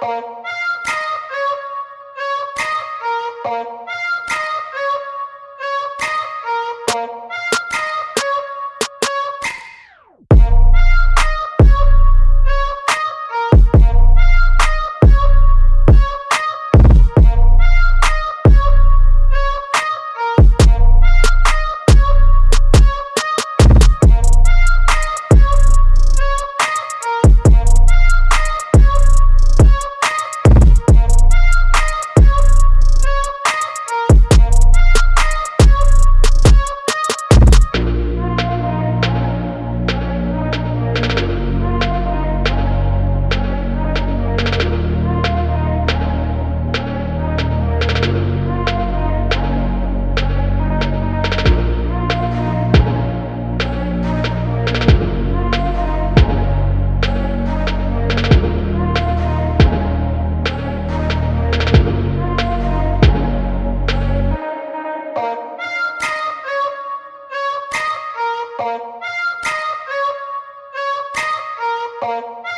Música Oh.